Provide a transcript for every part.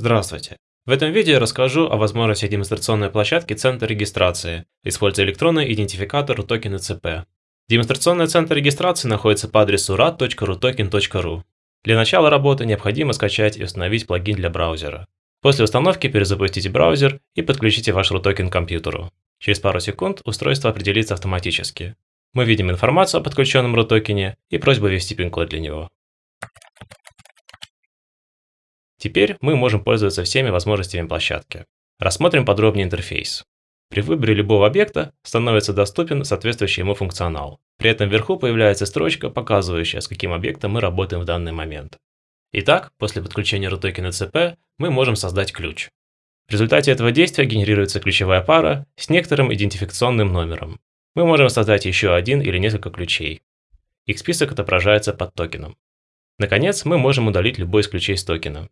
Здравствуйте. В этом видео я расскажу о возможности демонстрационной площадки Центра регистрации, используя электронный идентификатор RUTOKEN ЦП. Демонстрационный центр регистрации находится по адресу rad.rutoken.ru. Для начала работы необходимо скачать и установить плагин для браузера. После установки перезапустите браузер и подключите ваш RUTOKEN к компьютеру. Через пару секунд устройство определится автоматически. Мы видим информацию о подключенном RUTOKEN и просьбу ввести пин-код для него. Теперь мы можем пользоваться всеми возможностями площадки. Рассмотрим подробнее интерфейс. При выборе любого объекта становится доступен соответствующий ему функционал. При этом вверху появляется строчка, показывающая, с каким объектом мы работаем в данный момент. Итак, после подключения RUTOKEN CP мы можем создать ключ. В результате этого действия генерируется ключевая пара с некоторым идентификационным номером. Мы можем создать еще один или несколько ключей. Их список отображается под токеном. Наконец, мы можем удалить любой из ключей с токена.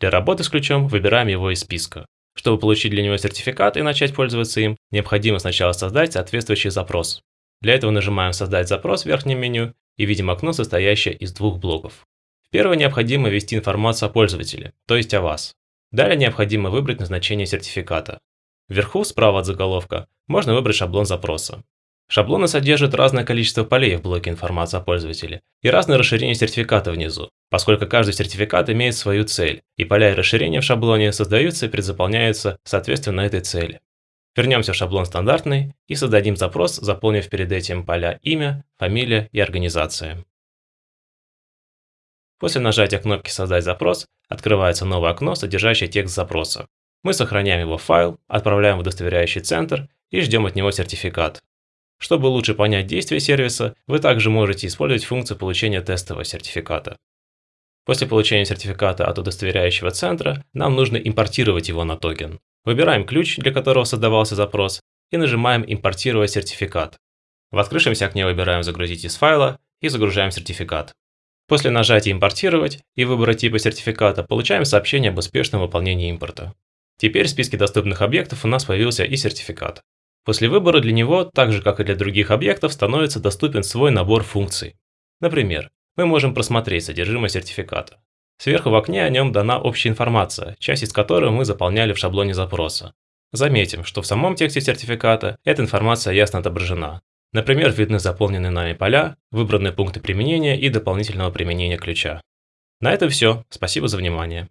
Для работы с ключом выбираем его из списка. Чтобы получить для него сертификат и начать пользоваться им, необходимо сначала создать соответствующий запрос. Для этого нажимаем «Создать запрос» в верхнем меню и видим окно, состоящее из двух блоков. В первый необходимо ввести информацию о пользователе, то есть о вас. Далее необходимо выбрать назначение сертификата. Вверху, справа от заголовка, можно выбрать шаблон запроса. Шаблоны содержат разное количество полей в блоке информации о пользователе и разное расширение сертификата внизу, поскольку каждый сертификат имеет свою цель, и поля и расширения в шаблоне создаются и предзаполняются соответственно этой цели. Вернемся в шаблон стандартный и создадим запрос, заполнив перед этим поля имя, фамилия и организация. После нажатия кнопки «Создать запрос» открывается новое окно, содержащее текст запроса. Мы сохраняем его в файл, отправляем в удостоверяющий центр и ждем от него сертификат. Чтобы лучше понять действие сервиса, вы также можете использовать функцию получения тестового сертификата. После получения сертификата от удостоверяющего центра, нам нужно импортировать его на токен. Выбираем ключ, для которого создавался запрос, и нажимаем «Импортировать сертификат». В открывшемся окне выбираем «Загрузить из файла» и загружаем сертификат. После нажатия «Импортировать» и выбора типа сертификата получаем сообщение об успешном выполнении импорта. Теперь в списке доступных объектов у нас появился и сертификат. После выбора для него, так же как и для других объектов, становится доступен свой набор функций. Например, мы можем просмотреть содержимое сертификата. Сверху в окне о нем дана общая информация, часть из которой мы заполняли в шаблоне запроса. Заметим, что в самом тексте сертификата эта информация ясно отображена. Например, видны заполненные нами поля, выбранные пункты применения и дополнительного применения ключа. На этом все. Спасибо за внимание.